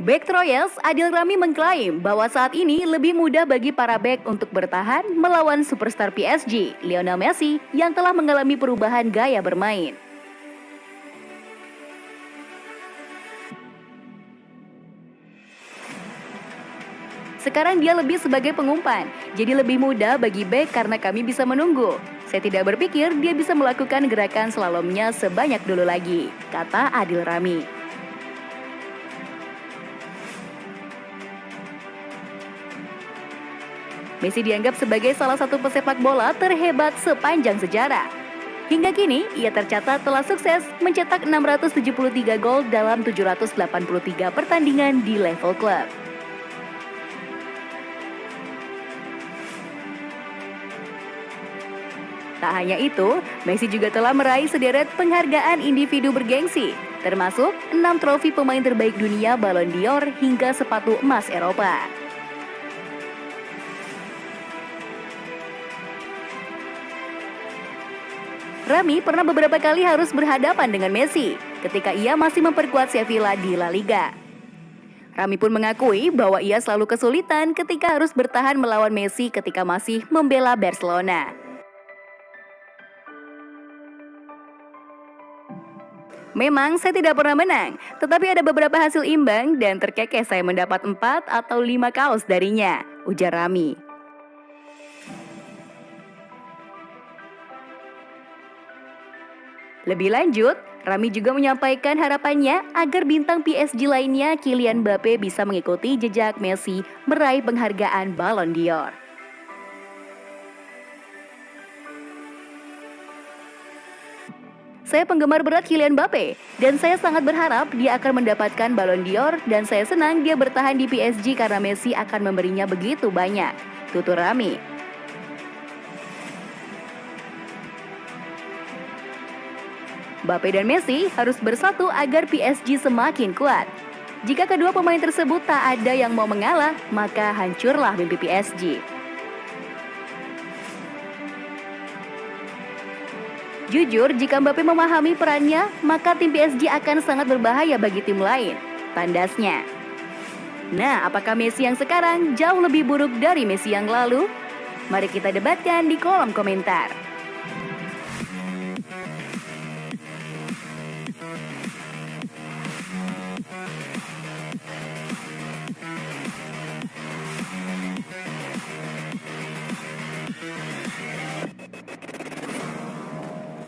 Back Troyes Adil Rami mengklaim bahwa saat ini lebih mudah bagi para back untuk bertahan melawan superstar PSG, Lionel Messi, yang telah mengalami perubahan gaya bermain. Sekarang dia lebih sebagai pengumpan, jadi lebih mudah bagi back karena kami bisa menunggu. Saya tidak berpikir dia bisa melakukan gerakan slalomnya sebanyak dulu lagi, kata Adil Rami. Messi dianggap sebagai salah satu pesepak bola terhebat sepanjang sejarah. Hingga kini, ia tercatat telah sukses mencetak 673 gol dalam 783 pertandingan di level klub. Tak hanya itu, Messi juga telah meraih sederet penghargaan individu bergengsi, termasuk 6 trofi pemain terbaik dunia Ballon d'Or hingga sepatu emas Eropa. Rami pernah beberapa kali harus berhadapan dengan Messi ketika ia masih memperkuat Sevilla di La Liga. Rami pun mengakui bahwa ia selalu kesulitan ketika harus bertahan melawan Messi ketika masih membela Barcelona. Memang saya tidak pernah menang, tetapi ada beberapa hasil imbang dan terkekeh saya mendapat 4 atau 5 kaos darinya, ujar Rami. Lebih lanjut, Rami juga menyampaikan harapannya agar bintang PSG lainnya Kylian Mbappe bisa mengikuti jejak Messi meraih penghargaan Ballon d'Or. Saya penggemar berat Kylian Mbappe dan saya sangat berharap dia akan mendapatkan Ballon d'Or dan saya senang dia bertahan di PSG karena Messi akan memberinya begitu banyak. Tutur Rami. Mbappe dan Messi harus bersatu agar PSG semakin kuat. Jika kedua pemain tersebut tak ada yang mau mengalah, maka hancurlah mimpi PSG. Jujur, jika Mbappe memahami perannya, maka tim PSG akan sangat berbahaya bagi tim lain. Tandasnya. Nah, apakah Messi yang sekarang jauh lebih buruk dari Messi yang lalu? Mari kita debatkan di kolom komentar.